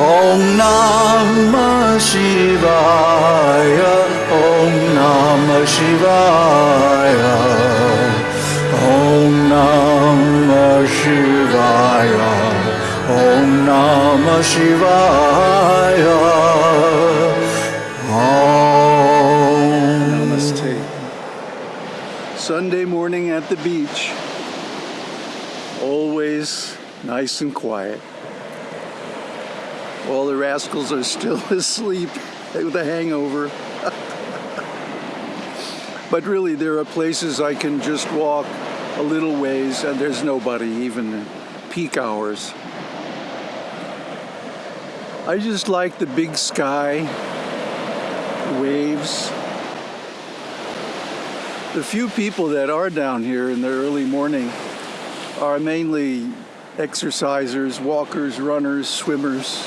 Namah Shivaya Om Namah Shivaya Om Namah Shivaya Om Namah Shivaya Om Namaste. Sunday morning at the beach. Always nice and quiet. All the rascals are still asleep with a hangover. but really, there are places I can just walk a little ways and there's nobody, even peak hours. I just like the big sky, waves. The few people that are down here in the early morning are mainly exercisers, walkers, runners, swimmers,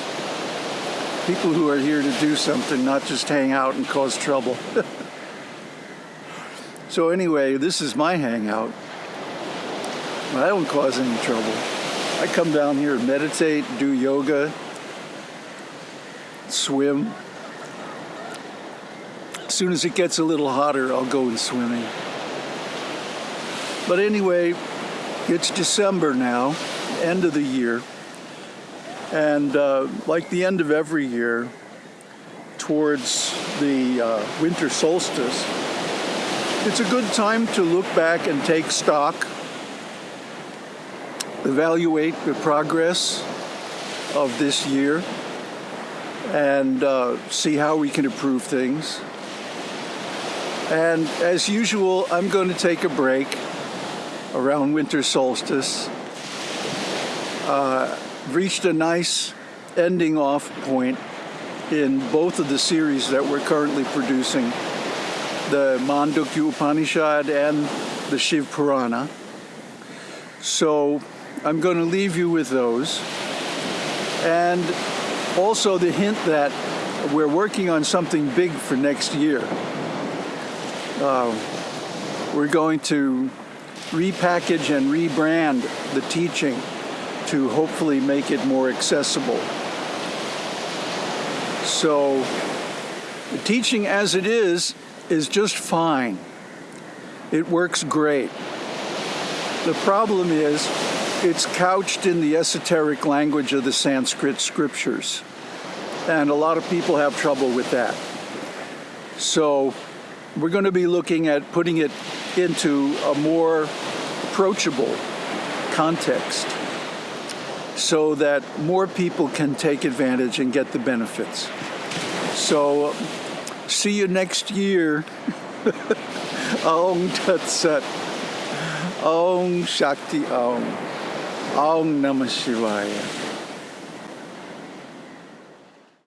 people who are here to do something, not just hang out and cause trouble. so anyway, this is my hangout. I don't cause any trouble. I come down here and meditate, do yoga, swim. As soon as it gets a little hotter, I'll go in swimming. But anyway, it's December now, end of the year. And uh, like the end of every year, towards the uh, winter solstice, it's a good time to look back and take stock, evaluate the progress of this year, and uh, see how we can improve things. And as usual, I'm going to take a break around winter solstice. Uh, reached a nice ending off point in both of the series that we're currently producing, the Mandukya Upanishad and the Shiva Purana. So I'm going to leave you with those. And also the hint that we're working on something big for next year. Uh, we're going to repackage and rebrand the teaching to hopefully make it more accessible. So the teaching as it is, is just fine. It works great. The problem is it's couched in the esoteric language of the Sanskrit scriptures. And a lot of people have trouble with that. So we're going to be looking at putting it into a more approachable context so that more people can take advantage and get the benefits. So see you next year. Om Tat Sat. Om Shakti Om. Om Namah Shivaya.